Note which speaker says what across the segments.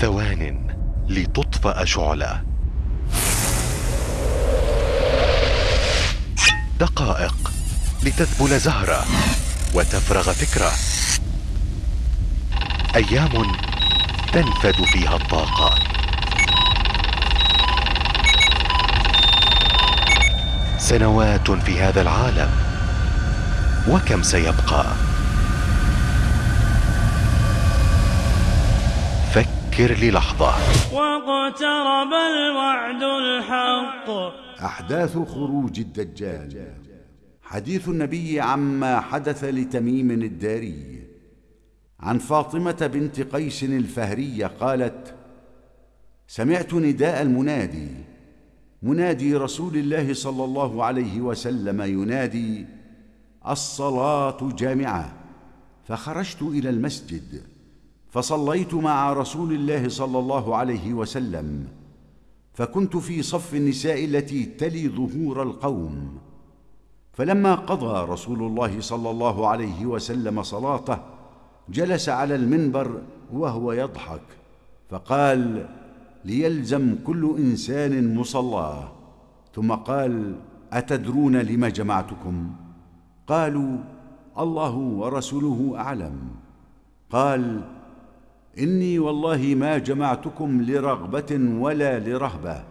Speaker 1: ثوان لتطفأ شعلة. دقائق لتذبل زهرة وتفرغ فكرة. أيام تنفد فيها الطاقة. سنوات في هذا العالم وكم سيبقى؟ فكر للحظة
Speaker 2: واقترب الوعد الحق.
Speaker 3: أحداث خروج الدجال. حديث النبي عما حدث لتميم الداري. عن فاطمة بنت قيس الفهرية قالت سمعت نداء المنادي. منادي رسول الله صلى الله عليه وسلم ينادي الصلاة جامعة. فخرجت إلى المسجد. فصليت مع رسول الله صلى الله عليه وسلم فكنت في صف النساء التي تلي ظهور القوم. فلما قضى رسول الله صلى الله عليه وسلم صلاته جلس على المنبر وهو يضحك فقال ليلزم كل إنسان مصلاه ثم قال أتدرون لم جمعتكم؟ قالوا الله ورسوله أعلم. قال إني والله ما جمعتكم لرغبة ولا لرهبة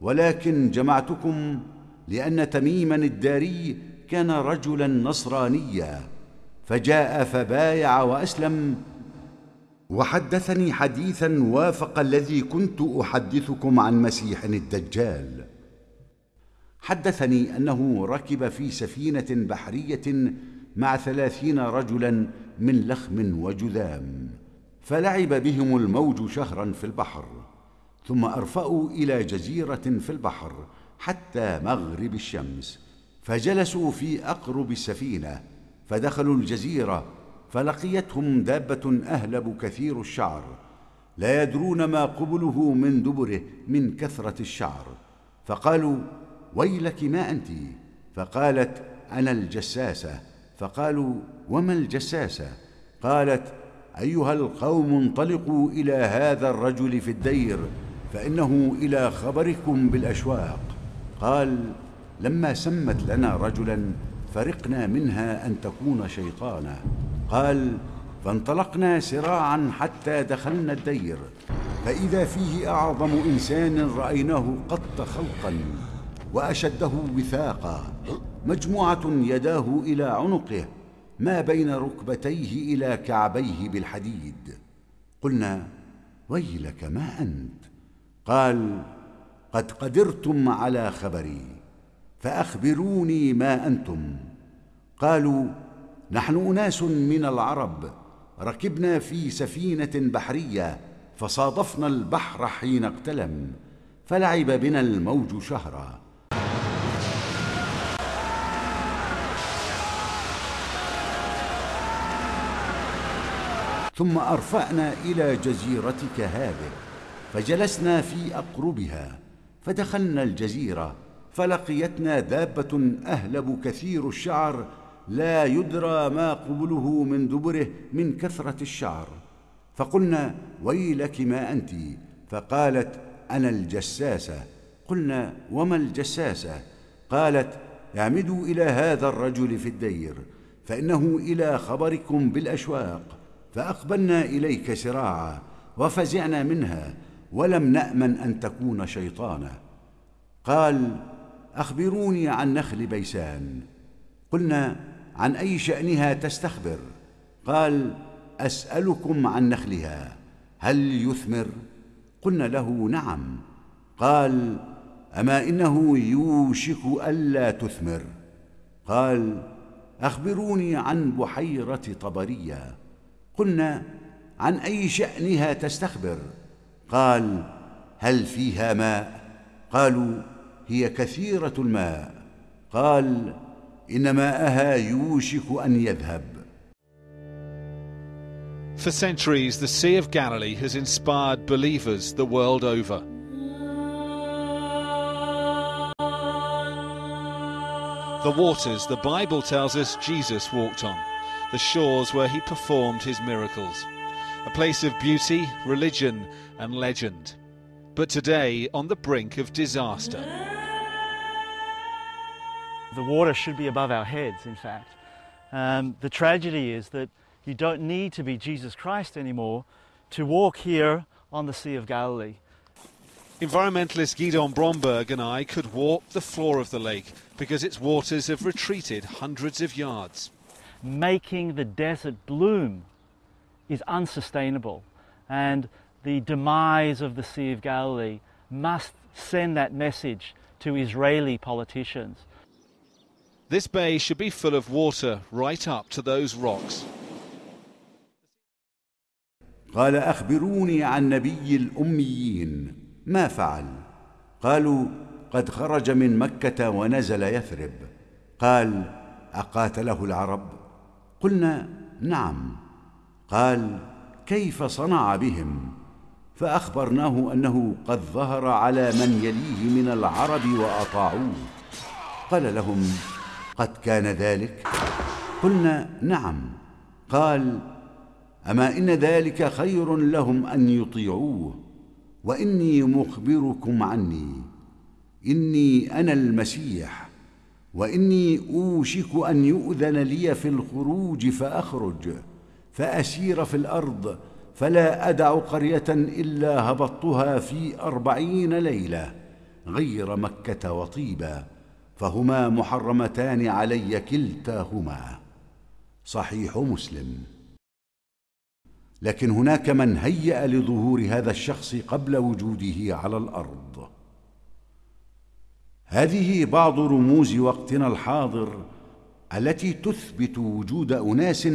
Speaker 3: ولكن جمعتكم لأن تميما الداري كان رجلا نصرانيا فجاء فبايع وأسلم وحدثني حديثا وافق الذي كنت أحدثكم عن مسيح الدجال. حدثني أنه ركب في سفينة بحرية مع ثلاثين رجلا من لخم وجذام. فلعب بهم الموج شهرا في البحر ثم أرفأوا إلى جزيرة في البحر حتى مغرب الشمس فجلسوا في أقرب السفينة فدخلوا الجزيرة فلقيتهم دابة أهلب كثير الشعر لا يدرون ما قبله من دبره من كثرة الشعر فقالوا ويلك ما أنت؟ فقالت أنا الجساسة. فقالوا وما الجساسة؟ قالت أيها القوم انطلقوا إلى هذا الرجل في الدير فإنه إلى خبركم بالأشواق. قال لما سمت لنا رجلا فرقنا منها أن تكون شيطانا. قال فانطلقنا سراعا حتى دخلنا الدير فإذا فيه أعظم إنسان رأيناه قط خلقا وأشده وثاقا مجموعة يداه إلى عنقه ما بين ركبتيه إلى كعبيه بالحديد. قلنا ويلك ما أنت؟ قال قد قدرتم على خبري فأخبروني ما أنتم. قالوا نحن أناس من العرب ركبنا في سفينة بحرية فصادفنا البحر حين اقتلم فلعب بنا الموج شهرا. ثم ارفانا إلى جزيرتك هذه فجلسنا في أقربها فدخلنا الجزيرة فلقيتنا دابة أهلب كثير الشعر لا يدرى ما قبله من دبره من كثرة الشعر. فقلنا ويلك ما أنت؟ فقالت أنا الجساسه قلنا وما الجساسه قالت اعمدوا إلى هذا الرجل في الدير فإنه إلى خبركم بالأشواق. فأقبلنا إليك سراعا وفزعنا منها ولم نأمن أن تكون شيطانا. قال أخبروني عن نخل بيسان. قلنا عن أي شأنها تستخبر؟ قال أسألكم عن نخلها هل يثمر؟ قلنا له نعم. قال أما إنه يوشك ألا تثمر؟ قال أخبروني عن بحيرة طبرية. قلنا عن اي شانها تستخبر قال هل فيها ماء قالوا هي كثيره الماء قال ان ماءها يوشك ان يذهب
Speaker 4: For centuries, the Sea of Galilee has inspired believers the world over. The waters the Bible tells us Jesus walked on, the shores where he performed his miracles. a place of beauty, religion, and legend. But today, on the brink of disaster.
Speaker 5: The water should be above our heads, in fact. Um, the tragedy is that you don't need to be Jesus Christ anymore to walk here on the Sea of Galilee.
Speaker 4: Environmentalist Guidon Bromberg and I could walk the floor of the lake because its waters have retreated hundreds of yards
Speaker 5: Making the desert bloom is unsustainable, and the demise of the Sea of Galilee must send that message to Israeli politicians.
Speaker 4: This bay should be full of water right up to those rocks.
Speaker 3: قال اخبروني عن نبي الاميين ما فعل قالوا قد خرج من مكه ونزل يثرب قال اقاتله العرب قلنا نعم. قال كيف صنع بهم؟ فأخبرناه أنه قد ظهر على من يليه من العرب وأطاعوه. قال لهم قد كان ذلك؟ قلنا نعم. قال أما إن ذلك خير لهم أن يطيعوه؟ وإني مخبركم عني. إني أنا المسيح. وإني أوشك أن يؤذن لي في الخروج فأخرج فأسير في الأرض فلا أدع قرية إلا هبطتها في أربعين ليلة غير مكة وطيبا فهما محرمتان علي كلتاهما. صحيح مسلم. لكن هناك من هيأ لظهور هذا الشخص قبل وجوده على الأرض. هذه بعض رموز وقتنا الحاضر التي تثبت وجود أناس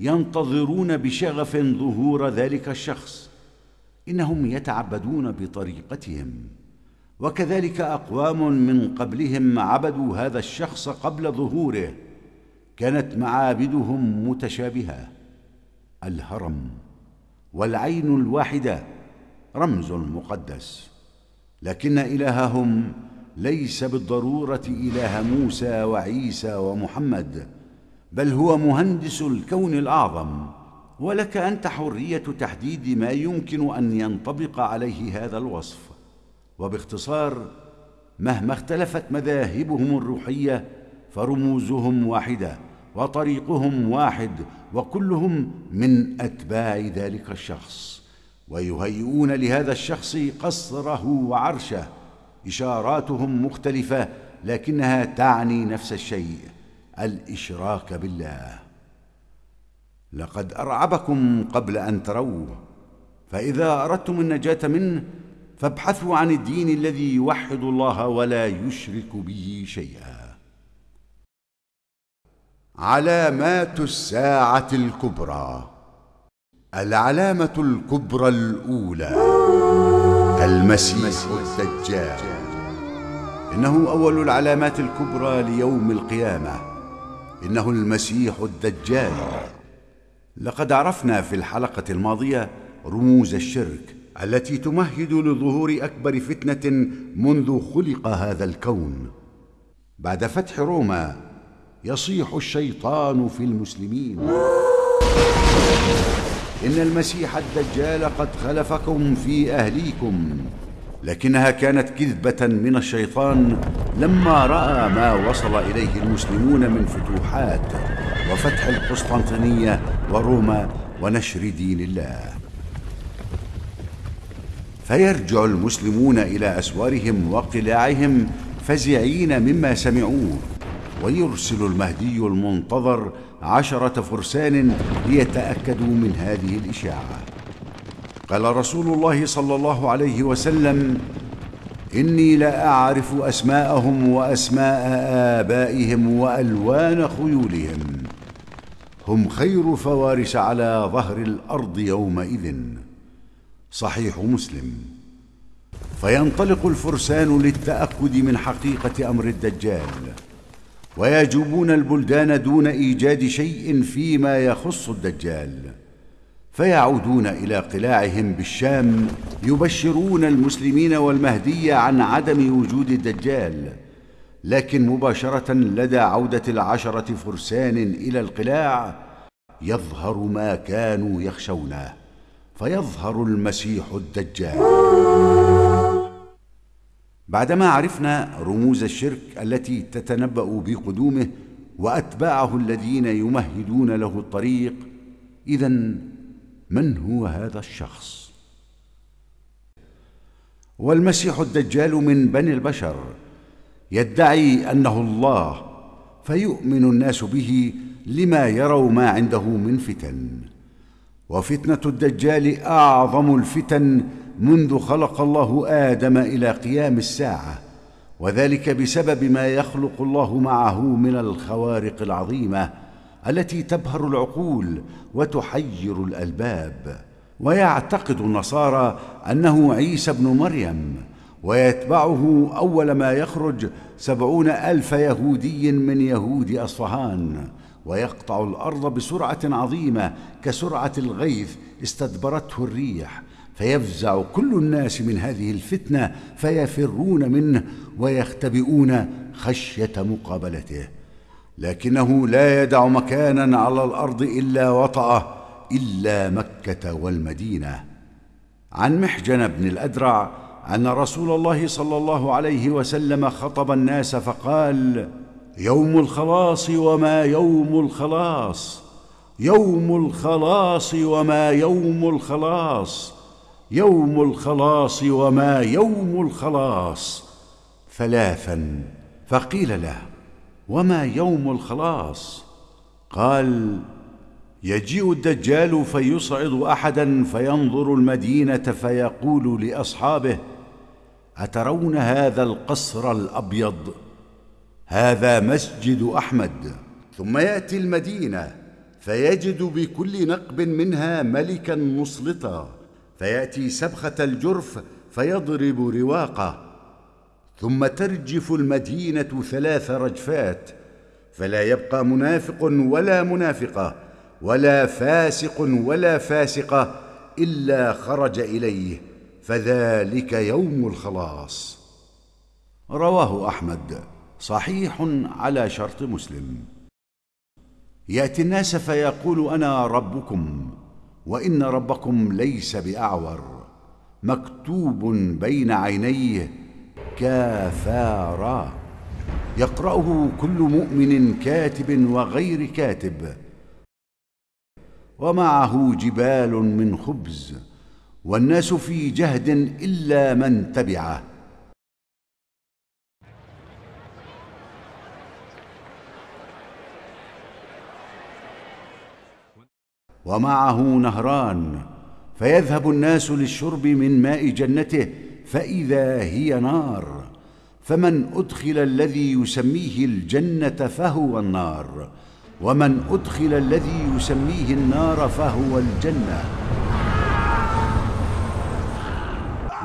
Speaker 3: ينتظرون بشغف ظهور ذلك الشخص. إنهم يتعبدون بطريقتهم وكذلك أقوام من قبلهم عبدوا هذا الشخص قبل ظهوره كانت معابدهم متشابهة. الهرم والعين الواحدة رمز مقدس لكن إلههم ليس بالضرورة إله موسى وعيسى ومحمد بل هو مهندس الكون الأعظم. ولك أنت حرية تحديد ما يمكن أن ينطبق عليه هذا الوصف. وباختصار مهما اختلفت مذاهبهم الروحية فرموزهم واحدة وطريقهم واحد وكلهم من أتباع ذلك الشخص. ويهيئون لهذا الشخص قصره وعرشه. إشاراتهم مختلفة لكنها تعني نفس الشيء الإشراك بالله. لقد أرعبكم قبل أن تروه فإذا أردتم النجاة منه فابحثوا عن الدين الذي يوحد الله ولا يشرك به شيئا. علامات الساعة الكبرى العلامة الكبرى الأولى. المسيح الدجال إنه أول العلامات الكبرى ليوم القيامة. إنه المسيح الدجال. لقد عرفنا في الحلقة الماضية رموز الشرك التي تمهد لظهور أكبر فتنة منذ خلق هذا الكون. بعد فتح روما يصيح الشيطان في المسلمين. إن المسيح الدجال قد خلفكم في أهليكم لكنها كانت كذبة من الشيطان لما رأى ما وصل إليه المسلمون من فتوحات وفتح القسطنطينية وروما ونشر دين الله. فيرجع المسلمون إلى أسوارهم وقلاعهم فزعين مما سمعوه ويرسل المهدي المنتظر عشرة فرسان ليتأكدوا من هذه الإشاعة. قال رسول الله صلى الله عليه وسلم إني لاعرف أسماءهم وأسماء آبائهم وألوان خيولهم. هم خير فوارس على ظهر الأرض يومئذ. صحيح مسلم. فينطلق الفرسان للتأكد من حقيقة أمر الدجال. ويجوبون البلدان دون إيجاد شيء فيما يخص الدجال فيعودون إلى قلاعهم بالشام يبشرون المسلمين والمهدي عن عدم وجود الدجال لكن مباشرة لدى عودة العشرة فرسان إلى القلاع يظهر ما كانوا يخشونه فيظهر المسيح الدجال. بعدما عرفنا رموز الشرك التي تتنبأ بقدومه وأتباعه الذين يمهدون له الطريق اذا من هو هذا الشخص؟ والمسيح الدجال من بني البشر يدعي أنه الله فيؤمن الناس به لما يروا ما عنده من فتن. وفتنة الدجال أعظم الفتن منذ خلق الله آدم إلى قيام الساعة وذلك بسبب ما يخلق الله معه من الخوارق العظيمة التي تبهر العقول وتحير الألباب. ويعتقد النصارى أنه عيسى ابن مريم ويتبعه أول ما يخرج سبعون ألف يهودي من يهود أصفهان ويقطع الأرض بسرعة عظيمة كسرعة الغيث استدبرته الريح. فيفزع كل الناس من هذه الفتنة فيفرون منه ويختبئون خشية مقابلته. لكنه لا يدع مكانا على الأرض إلا وطأه إلا مكة والمدينة. عن محجن بن الأدرع أن رسول الله صلى الله عليه وسلم خطب الناس فقال يوم الخلاص وما يوم الخلاص يوم الخلاص وما يوم الخلاص. يوم الخلاص وما يوم الخلاص. ثلاثا فقيل له وما يوم الخلاص؟ قال يجيء الدجال فيصعد احدا فينظر المدينة فيقول لأصحابه أترون هذا القصر الأبيض؟ هذا مسجد أحمد. ثم يأتي المدينة فيجد بكل نقب منها ملكا مسلطا. فيأتي سبخة الجرف فيضرب رواقه ثم ترجف المدينة ثلاث رجفات فلا يبقى منافق ولا منافقة ولا فاسق ولا فاسقة إلا خرج إليه فذلك يوم الخلاص. رواه أحمد صحيح على شرط مسلم. يأتي الناس فيقول أنا ربكم. وإن ربكم ليس بأعور مكتوب بين عينيه كافارا. يقرأه كل مؤمن كاتب وغير كاتب. ومعه جبال من خبز والناس في جهد إلا من تبعه. ومعه نهران فيذهب الناس للشرب من ماء جنته فإذا هي نار. فمن أدخل الذي يسميه الجنة فهو النار. ومن أدخل الذي يسميه النار فهو الجنة.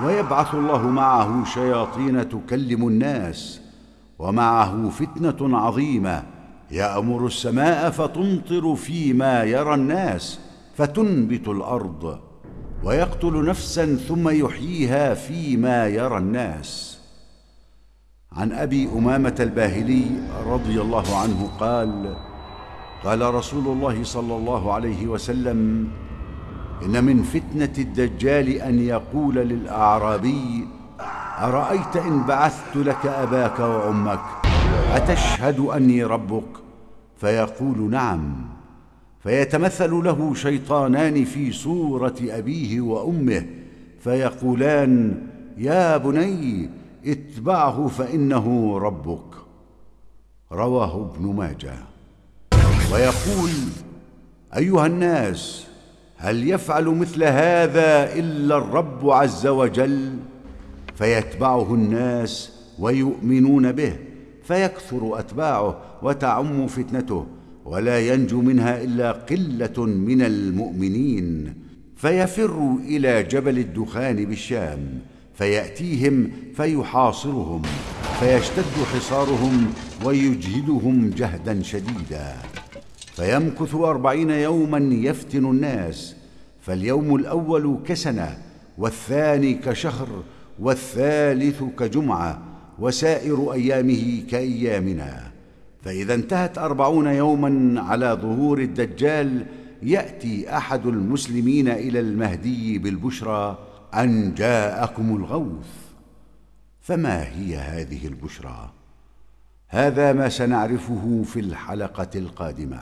Speaker 3: ويبعث الله معه شياطين تكلم الناس ومعه فتنة عظيمة. يأمر السماء فتمطر فيما يرى الناس فتنبت الأرض ويقتل نفسا ثم يحييها فيما يرى الناس. عن أبي أمامة الباهلي رضي الله عنه قال قال رسول الله صلى الله عليه وسلم إن من فتنة الدجال أن يقول للأعرابي أرأيت إن بعثت لك أباك وأمك؟ أتشهد أني ربك؟ فيقول نعم. فيتمثل له شيطانان في صورة أبيه وأمه فيقولان يا بني اتبعه فإنه ربك. رواه ابن ماجه. ويقول أيها الناس هل يفعل مثل هذا إلا الرب عز وجل؟ فيتبعه الناس ويؤمنون به. فيكثر أتباعه وتعم فتنته ولا ينجو منها إلا قلة من المؤمنين. فيفر إلى جبل الدخان بالشام فيأتيهم فيحاصرهم فيشتد حصارهم ويجهدهم جهدا شديدا. فيمكث أربعين يوما يفتن الناس فاليوم الأول كسنة والثاني كشهر والثالث كجمعة وسائر أيامه كأيامنا. فإذا انتهت أربعون يوما على ظهور الدجال يأتي أحد المسلمين إلى المهدي بالبشرى أن جاءكم الغوث. فما هي هذه البشرى؟ هذا ما سنعرفه في الحلقة القادمة.